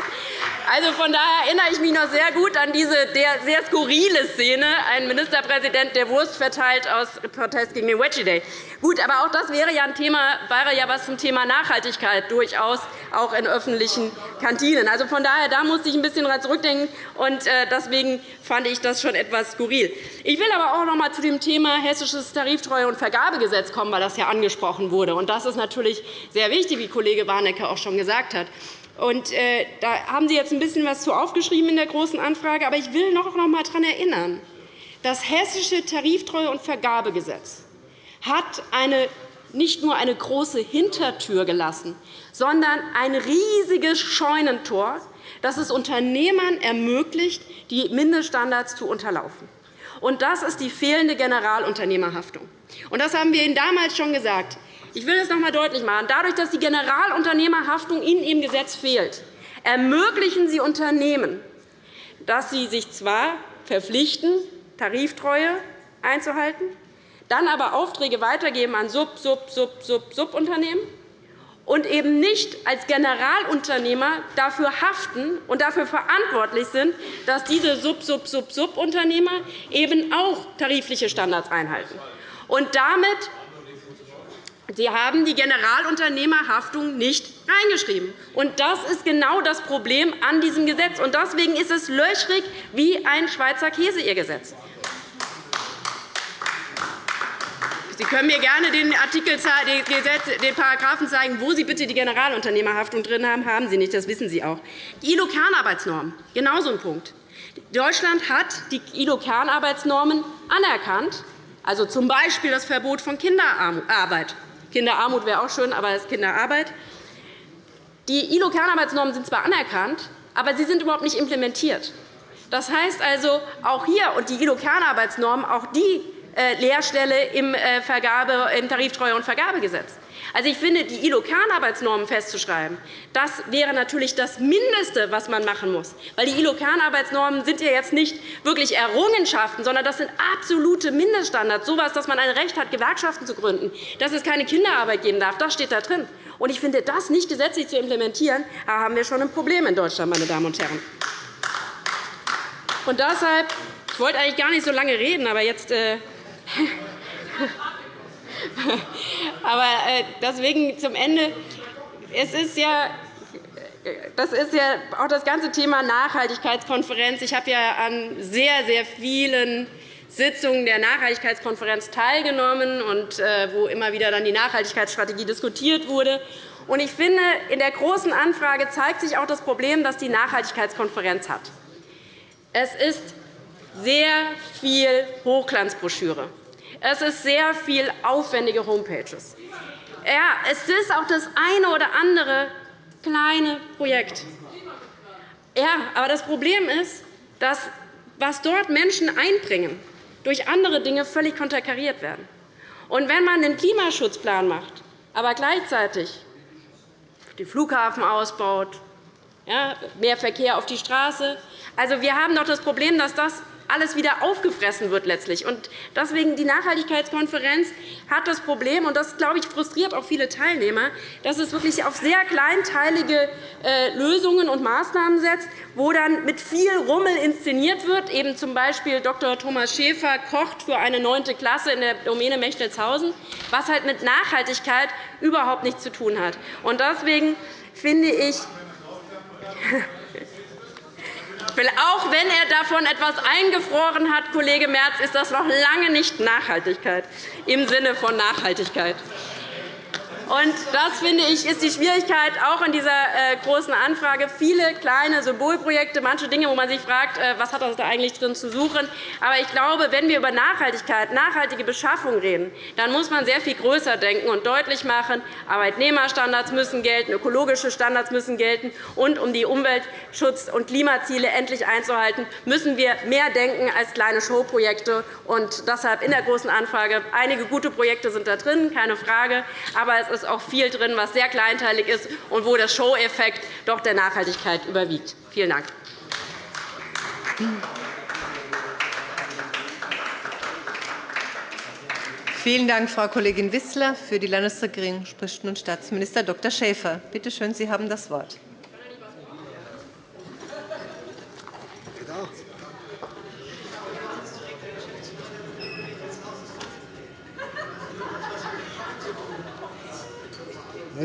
Also, von daher erinnere ich mich noch sehr gut an diese sehr skurrile Szene, ein Ministerpräsident, der Wurst verteilt aus Protest gegen den Wedgie Day. Gut, aber auch das wäre ja ein Thema, wäre ja was zum Thema Nachhaltigkeit durchaus auch in öffentlichen Kantinen. Also von daher, da musste ich ein bisschen daran zurückdenken, und äh, deswegen fand ich das schon etwas skurril. Ich will aber auch noch einmal zu dem Thema hessisches Tariftreue- und Vergabegesetz kommen, weil das ja angesprochen wurde. Und das ist natürlich sehr wichtig, wie Kollege Warnecke auch schon gesagt hat. Und, äh, da haben Sie jetzt ein bisschen was zu aufgeschrieben in der Großen Anfrage. Aber ich will noch einmal daran erinnern, das Hessische Tariftreue- und Vergabegesetz hat eine, nicht nur eine große Hintertür gelassen, sondern ein riesiges Scheunentor, das es Unternehmern ermöglicht, die Mindeststandards zu unterlaufen. Und das ist die fehlende Generalunternehmerhaftung. Und das haben wir Ihnen damals schon gesagt. Ich will es noch einmal deutlich machen. Dadurch, dass die Generalunternehmerhaftung in Ihrem Gesetz fehlt, ermöglichen Sie Unternehmen, dass sie sich zwar verpflichten, Tariftreue einzuhalten, dann aber Aufträge weitergeben an Sub, Sub, Sub, Sub, Subunternehmen und eben nicht als Generalunternehmer dafür haften und dafür verantwortlich sind, dass diese Sub-Sub-Sub-Subunternehmer eben auch tarifliche Standards einhalten. Und damit Sie haben die Generalunternehmerhaftung nicht reingeschrieben. Und das ist genau das Problem an diesem Gesetz. Und deswegen ist es löchrig wie ein Schweizer Käse, Ihr Gesetz. Sie können mir gerne den Artikel, den Paragraphen zeigen, wo Sie bitte die Generalunternehmerhaftung drin haben. Haben Sie nicht, das wissen Sie auch. Die ILO-Kernarbeitsnormen, genauso ein Punkt. Deutschland hat die ILO-Kernarbeitsnormen anerkannt, also z. B. das Verbot von Kinderarbeit. Kinderarmut wäre auch schön, aber es ist Kinderarbeit. Die ILO-Kernarbeitsnormen sind zwar anerkannt, aber sie sind überhaupt nicht implementiert. Das heißt also, auch hier und die ILO-Kernarbeitsnormen, auch die äh, Lehrstelle im, äh, Vergabe, im Tariftreue- und Vergabegesetz. Also, ich finde, die ILO-Kernarbeitsnormen festzuschreiben, das wäre natürlich das Mindeste, was man machen muss. Weil die ILO-Kernarbeitsnormen sind ja jetzt nicht wirklich Errungenschaften, sondern das sind absolute Mindeststandards, so etwas, dass man ein Recht hat, Gewerkschaften zu gründen, dass es keine Kinderarbeit geben darf. Das steht da drin. Und ich finde, das nicht gesetzlich zu implementieren, da haben wir schon ein Problem in Deutschland, meine Damen und Herren. Und deshalb, ich wollte eigentlich gar nicht so lange reden, aber jetzt äh, Aber äh, deswegen zum Ende. Es ist ja das ist ja auch das ganze Thema Nachhaltigkeitskonferenz. Ich habe ja an sehr, sehr vielen Sitzungen der Nachhaltigkeitskonferenz teilgenommen, äh, wo immer wieder dann die Nachhaltigkeitsstrategie diskutiert wurde. Und ich finde, in der Großen Anfrage zeigt sich auch das Problem, das die Nachhaltigkeitskonferenz hat. Es ist sehr viel Hochglanzbroschüre. Es ist sehr viel aufwendige Homepages. Ja, es ist auch das eine oder andere kleine Projekt. Ja, aber das Problem ist, dass was dort Menschen einbringen, durch andere Dinge völlig konterkariert werden. Und wenn man einen Klimaschutzplan macht, aber gleichzeitig den Flughafen ausbaut, ja, mehr Verkehr auf die Straße. Also, wir haben doch das Problem, dass das alles wieder aufgefressen wird letztlich. Und deswegen die Nachhaltigkeitskonferenz hat das Problem, und das glaube ich frustriert auch viele Teilnehmer, dass es wirklich auf sehr kleinteilige äh, Lösungen und Maßnahmen setzt, wo dann mit viel Rummel inszeniert wird, eben z. B. Dr. Thomas Schäfer kocht für eine 9. Klasse in der Domäne Mechtelshausen, was halt mit Nachhaltigkeit überhaupt nichts zu tun hat. Und deswegen finde ich, auch wenn er davon etwas eingefroren hat, Kollege Merz, ist das noch lange nicht Nachhaltigkeit im Sinne von Nachhaltigkeit. Und das finde ich ist die Schwierigkeit auch in dieser äh, großen Anfrage. Viele kleine Symbolprojekte, manche Dinge, wo man sich fragt, äh, was hat das da eigentlich drin zu suchen. Aber ich glaube, wenn wir über Nachhaltigkeit, nachhaltige Beschaffung reden, dann muss man sehr viel größer denken und deutlich machen, Arbeitnehmerstandards müssen gelten, ökologische Standards müssen gelten. Und um die Umweltschutz- und Klimaziele endlich einzuhalten, müssen wir mehr denken als kleine Showprojekte. Und deshalb in der großen Anfrage einige gute Projekte sind da drin, keine Frage. Aber es ist ist auch viel drin, was sehr kleinteilig ist und wo der Show-Effekt doch der Nachhaltigkeit überwiegt. Vielen Dank. Vielen Dank, Frau Kollegin Wissler. Für die Landesregierung spricht nun Staatsminister Dr. Schäfer. Bitte schön, Sie haben das Wort.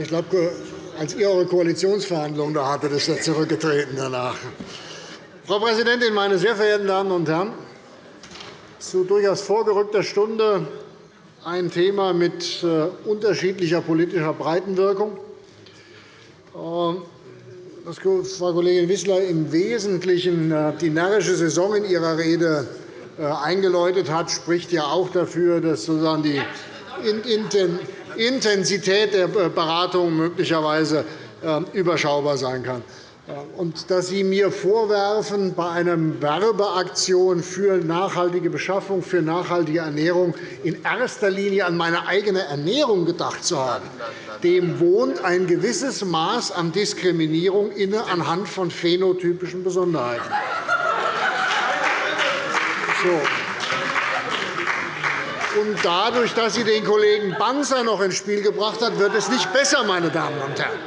Ich glaube, als ihr eure Koalitionsverhandlungen da hattet, ist er zurückgetreten danach. Frau Präsidentin, meine sehr verehrten Damen und Herren! Zu durchaus vorgerückter Stunde ein Thema mit äh, unterschiedlicher politischer Breitenwirkung. Ähm, dass Frau Kollegin Wissler im Wesentlichen äh, die närrische Saison in ihrer Rede äh, eingeläutet hat, spricht ja auch dafür, dass sozusagen die Intensität der Beratung möglicherweise ähm, überschaubar sein kann. Und dass Sie mir vorwerfen, bei einer Werbeaktion für nachhaltige Beschaffung, für nachhaltige Ernährung in erster Linie an meine eigene Ernährung gedacht zu haben, dem wohnt ein gewisses Maß an Diskriminierung inne anhand von phänotypischen Besonderheiten. So. Dadurch, dass sie den Kollegen Banzer noch ins Spiel gebracht hat, wird es nicht besser, meine Damen und Herren.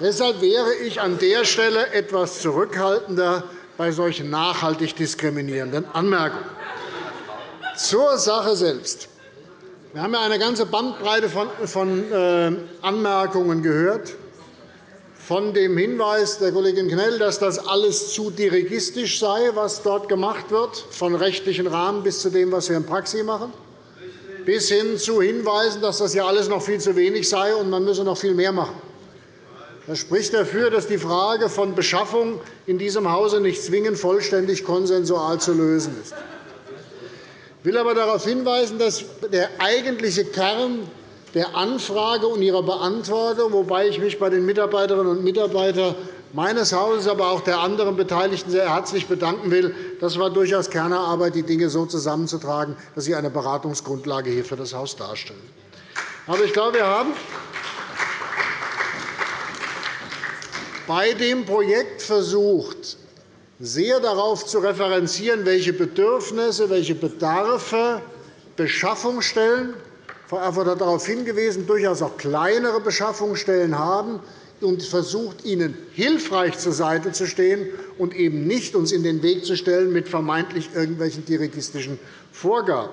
Deshalb wäre ich an der Stelle etwas zurückhaltender bei solchen nachhaltig diskriminierenden Anmerkungen. Zur Sache selbst. Wir haben eine ganze Bandbreite von äh, Anmerkungen gehört von dem Hinweis der Kollegin Knell, dass das alles zu dirigistisch sei, was dort gemacht wird, von rechtlichen Rahmen bis zu dem, was wir in Praxis machen, bis hin zu Hinweisen, dass das ja alles noch viel zu wenig sei und man müsse noch viel mehr machen. Das spricht dafür, dass die Frage von Beschaffung in diesem Hause nicht zwingend vollständig konsensual zu lösen ist. Ich will aber darauf hinweisen, dass der eigentliche Kern der Anfrage und ihrer Beantwortung, wobei ich mich bei den Mitarbeiterinnen und Mitarbeitern meines Hauses, aber auch der anderen Beteiligten sehr herzlich bedanken will. Das war durchaus Kernarbeit, die Dinge so zusammenzutragen, dass sie eine Beratungsgrundlage hier für das Haus darstellen. Aber ich glaube, wir haben bei dem Projekt versucht, sehr darauf zu referenzieren, welche Bedürfnisse, welche Bedarfe Beschaffungsstellen Frau Erfurth hat darauf hingewiesen, durchaus auch kleinere Beschaffungsstellen haben und versucht, ihnen hilfreich zur Seite zu stehen und eben nicht uns in den Weg zu stellen mit vermeintlich irgendwelchen dirigistischen Vorgaben.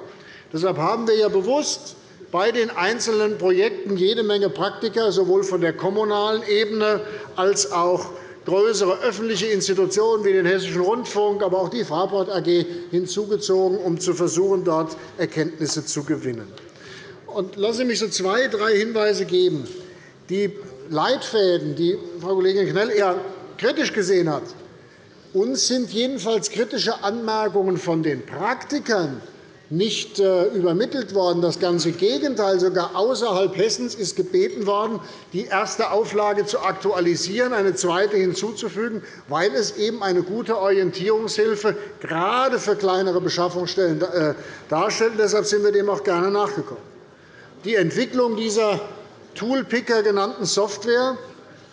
Deshalb haben wir ja bewusst bei den einzelnen Projekten jede Menge Praktiker, sowohl von der kommunalen Ebene als auch größere öffentliche Institutionen wie den Hessischen Rundfunk, aber auch die Fraport AG hinzugezogen, um zu versuchen, dort Erkenntnisse zu gewinnen. Und lassen Sie mich so zwei, drei Hinweise geben. Die Leitfäden, die Frau Kollegin Knell eher kritisch gesehen hat, uns sind jedenfalls kritische Anmerkungen von den Praktikern nicht äh, übermittelt worden. Das ganze Gegenteil. Sogar außerhalb Hessens ist gebeten worden, die erste Auflage zu aktualisieren, eine zweite hinzuzufügen, weil es eben eine gute Orientierungshilfe gerade für kleinere Beschaffungsstellen äh, darstellt. Deshalb sind wir dem auch gerne nachgekommen. Die Entwicklung dieser Toolpicker genannten Software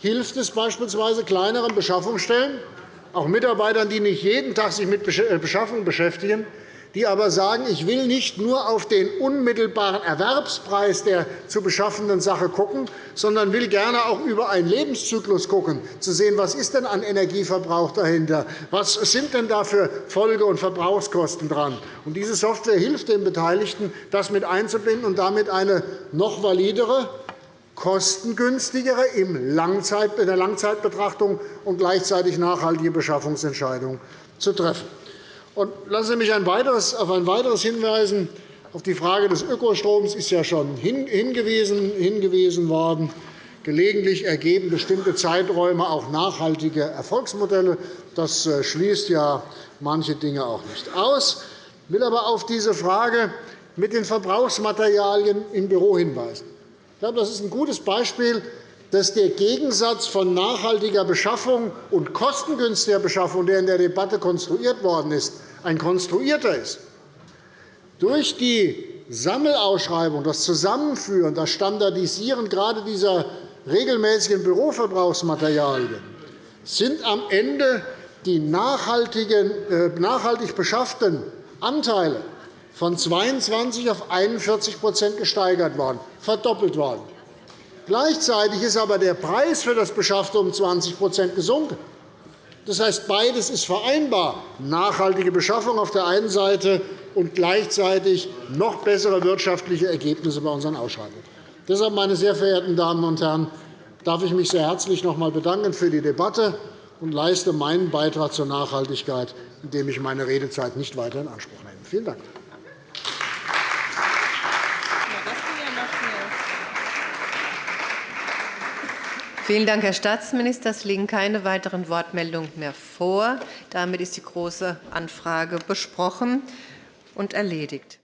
hilft es beispielsweise kleineren Beschaffungsstellen, auch Mitarbeitern, die nicht jeden Tag sich mit äh, Beschaffung beschäftigen, die aber sagen, ich will nicht nur auf den unmittelbaren Erwerbspreis der zu beschaffenden Sache schauen, sondern will gerne auch über einen Lebenszyklus schauen, zu sehen, was ist denn an Energieverbrauch dahinter, was sind denn da für Folge- und Verbrauchskosten dran. Und diese Software hilft den Beteiligten, das mit einzubinden und damit eine noch validere, kostengünstigere in der Langzeitbetrachtung und gleichzeitig nachhaltige Beschaffungsentscheidung zu treffen. Lassen Sie mich auf ein weiteres hinweisen. Auf die Frage des Ökostroms ist ja schon hingewiesen, hingewiesen worden. Gelegentlich ergeben bestimmte Zeiträume auch nachhaltige Erfolgsmodelle. Das äh, schließt ja manche Dinge auch nicht aus. Ich will aber auf diese Frage mit den Verbrauchsmaterialien im Büro hinweisen. Ich glaube, das ist ein gutes Beispiel, dass der Gegensatz von nachhaltiger Beschaffung und kostengünstiger Beschaffung, der in der Debatte konstruiert worden ist, ein konstruierter ist. Durch die Sammelausschreibung, das Zusammenführen, das Standardisieren gerade dieser regelmäßigen Büroverbrauchsmaterialien sind am Ende die äh, nachhaltig beschafften Anteile von 22 auf 41% gesteigert worden, verdoppelt worden. Gleichzeitig ist aber der Preis für das Beschaffte um 20% gesunken. Das heißt, beides ist vereinbar, nachhaltige Beschaffung auf der einen Seite und gleichzeitig noch bessere wirtschaftliche Ergebnisse bei unseren Ausschreibungen. Deshalb, meine sehr verehrten Damen und Herren, darf ich mich sehr herzlich noch einmal bedanken für die Debatte und leiste meinen Beitrag zur Nachhaltigkeit, indem ich meine Redezeit nicht weiter in Anspruch nehme. Vielen Dank. Vielen Dank, Herr Staatsminister. Es liegen keine weiteren Wortmeldungen mehr vor. Damit ist die Große Anfrage besprochen und erledigt.